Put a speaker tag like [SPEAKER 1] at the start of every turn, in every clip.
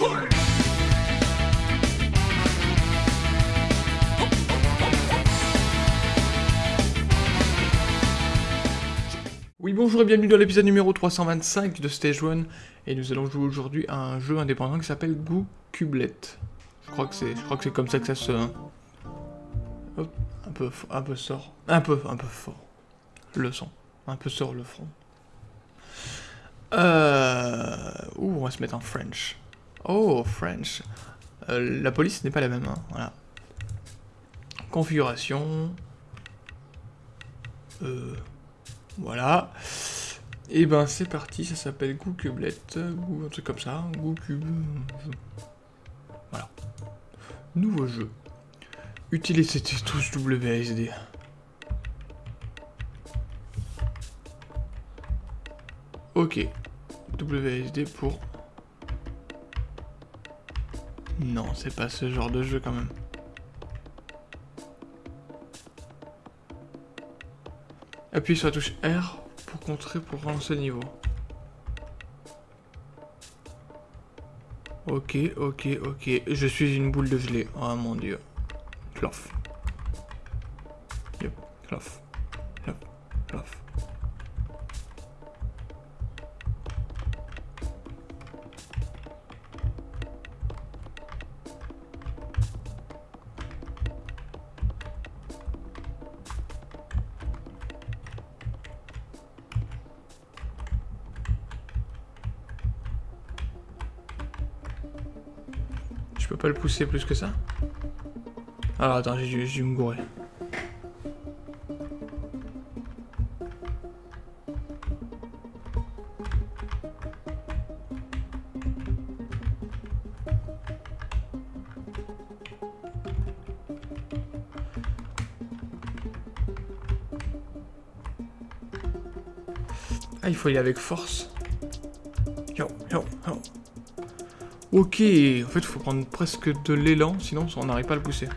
[SPEAKER 1] Oui bonjour et bienvenue dans l'épisode numéro 325 de Stage 1 et nous allons jouer aujourd'hui à un jeu indépendant qui s'appelle Goo Cublet. Je crois que c'est je crois que c'est comme ça que ça se hein. Hop, un peu un peu sort, un peu un peu fort. Le son, un peu sort le front. Euh ouh, on va se mettre en French. Oh, French. Euh, la police n'est pas la même hein, voilà. Configuration euh voilà. Et ben c'est parti, ça s'appelle Goocublet, ou un truc comme ça, Goocube... Voilà. Nouveau jeu. Utilisez tous WSD. Ok. WSD pour... Non, c'est pas ce genre de jeu quand même. Appuie sur la touche R pour contrer, pour relancer le niveau. Ok, ok, ok. Je suis une boule de gelée. Oh mon dieu. Clof. Yep, clof. Peux pas le pousser plus que ça Alors attends, j'ai dû, dû me gourer. Ah, il faut y aller avec force. Yo, yo, yo. Ok, en fait, il faut prendre presque de l'élan, sinon on n'arrive pas à le pousser.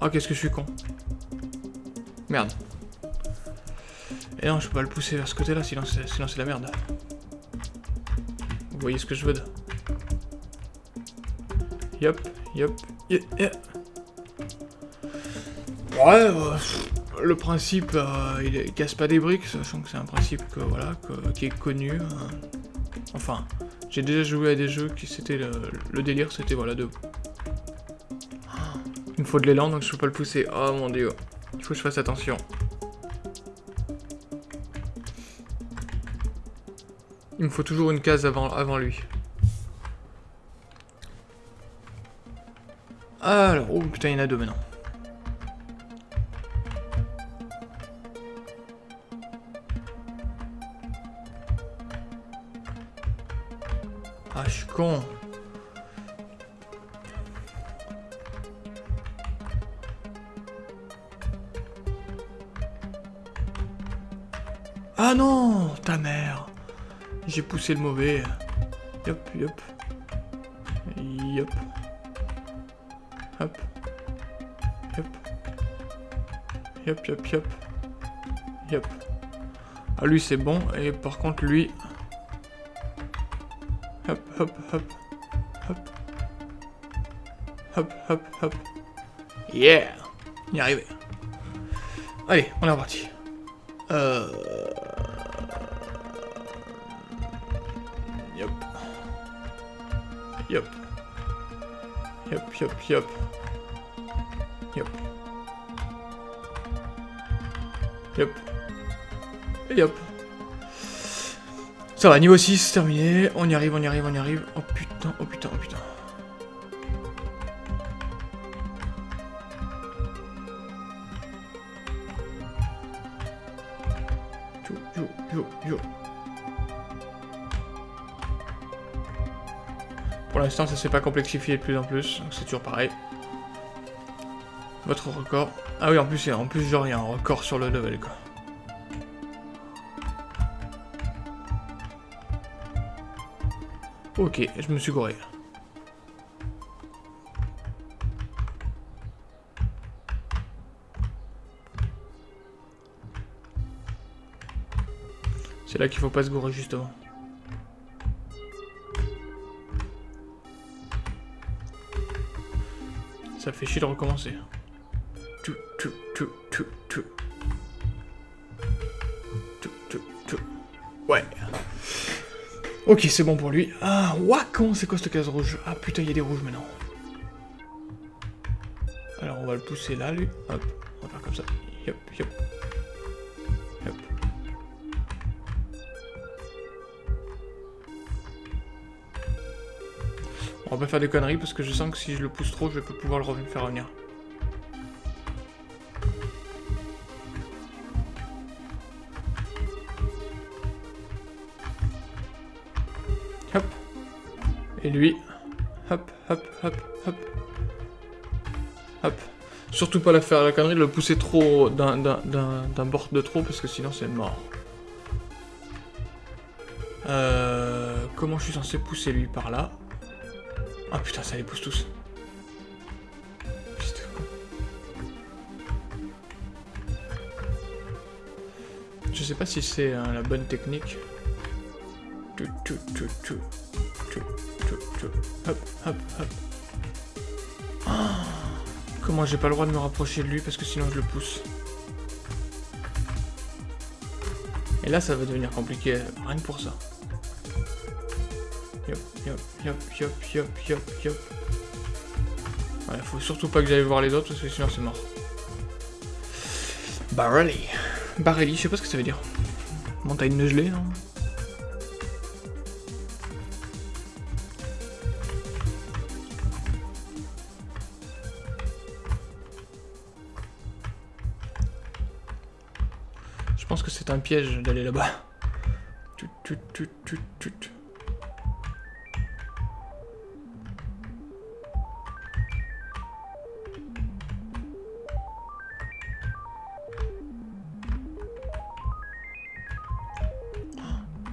[SPEAKER 1] Oh, qu'est-ce que je suis con. Merde. Et non, je peux pas le pousser vers ce côté-là, sinon c'est la merde. Vous voyez ce que je veux de... Yop, yop, yop, yop. Ouais, euh, le principe, euh, il, casse pas des briques, sachant que c'est un principe qui est connu. hein. Enfin, j'ai déjà joué à des jeux qui c'était le, délire, c'était voilà. Ah, Il me faut de l'élan, donc je peux pas le pousser. Oh mon dieu, il faut que je fasse attention. Il me faut toujours une case avant, avant lui. Alors, oh putain, il y en a deux maintenant. Ah, je suis con. Ah non, ta mère. J'ai poussé le mauvais. Yop, yop. Yop. Hop. Yop. Yop, yop, yop. Yop. Ah, lui, c'est bon. Et par contre, lui... Hop, hop, hop. Hop. Hop, hop, hop. Yeah On y est arrivé. Allez, on est reparti. Euh... Yop. Yop. Yop, yop, yop. Yop. Yop. Et yop. Ça va, niveau 6, terminé. On y arrive, on y arrive, on y arrive. Oh putain, oh putain, oh putain. Pour l'instant, ça s'est pas complexifié de plus en plus, donc c'est toujours pareil. Votre record. Ah oui, en plus, en plus genre, il y a un record sur le level, quoi. Ok, je me suis gouré. C'est là qu'il faut pas se gourer, justement. Ça fait chier de recommencer. Ouais. Ok, c'est bon pour lui. Ah, con, c'est quoi cette case rouge? Ah putain, il y a des rouges maintenant. Alors on va le pousser là, lui. Hop, on va faire comme ça. Yop, yop. On va pas faire des conneries parce que je sens que si je le pousse trop, je vais pas pouvoir le faire revenir. Et lui. Hop, hop, hop, hop. Hop. Surtout pas la faire la connerie de le pousser trop d'un bord de trop parce que sinon c'est mort. Euh, comment je suis censé pousser lui par là? Ah putain, ça les pousse tous. Je sais pas si c'est hein, la bonne technique. Hop, hop, hop. Comment j'ai pas le droit de me rapprocher de lui parce que sinon je le pousse. Et là ça va devenir compliqué, rien que pour ça. Yop, yop, yop, yop, yop, yop, yop. Ouais, faut surtout pas que j'aille voir les autres parce que sinon c'est mort. Barrelli. Barrelli, je sais pas ce que ça veut dire. Montagne de gelée, non? Je pense que c'est un piège d'aller là-bas.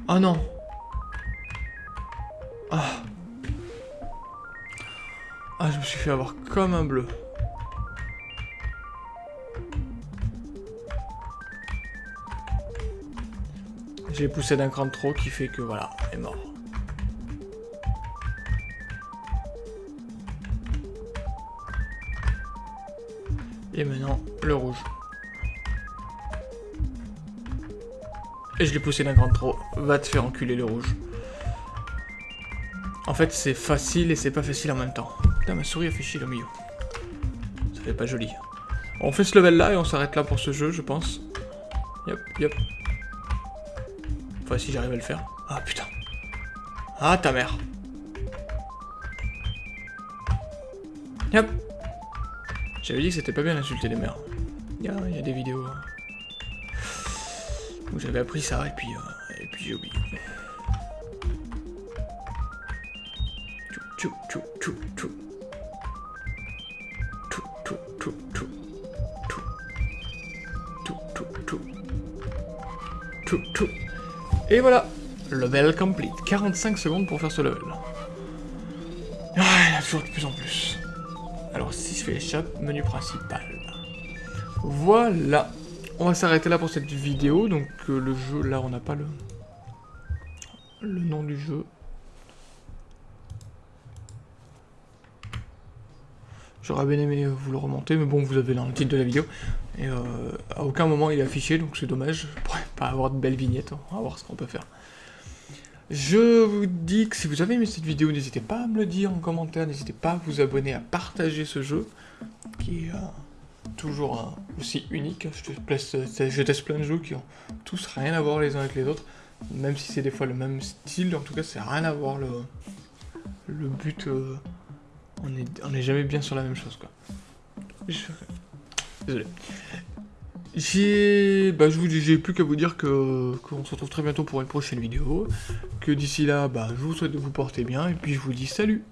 [SPEAKER 1] Oh non Ah Ah, je me suis fait avoir comme un bleu. J'ai poussé d'un cran trop qui fait que voilà, est mort. Et maintenant, le rouge. Et je l'ai poussé d'un cran de trop. Va te faire enculer le rouge. En fait, c'est facile et c'est pas facile en même temps. Putain, ma souris a fait le milieu. Ça fait pas joli. On fait ce level là et on s'arrête là pour ce jeu, je pense. Yop, yop. Si j'arrive à le faire. Ah, putain. Ah, ta mère. J'avais dit que c'était pas bien d'insulter les mères. Il y, a, des vidéos hein, où j'avais appris ça et puis, euh, et puis j'ai oublié. Et voilà, level complete. 45 secondes pour faire ce level. Ah, il y a toujours de plus en plus. Alors, si je fais l'échappe, menu principal. Voilà. On va s'arrêter là pour cette vidéo. Donc, euh, le jeu, là, on n'a pas le... Le nom du jeu. J'aurais bien aimé vous le remonter, mais bon, vous avez dans le titre de la vidéo. Et euh, à aucun moment il est affiché, donc c'est dommage. Avoir de belles vignettes, on va voir ce qu'on peut faire. Je vous dis que si vous avez aimé cette vidéo, n'hésitez pas à me le dire en commentaire, n'hésitez pas à vous abonner, à partager ce jeu, qui est euh, toujours aussi unique. Je teste, plein de jeux qui ont tous rien à voir les uns avec les autres, même si c'est des fois le même style, en tout cas c'est rien à voir le, le but... Euh, on est, jamais bien sur la même chose, quoi. Désolé. J'ai... Bah, j'ai plus qu'à vous dire que qu'on se retrouve très bientôt pour une prochaine vidéo. Que d'ici là, bah, je vous souhaite de vous porter bien, et puis je vous dis salut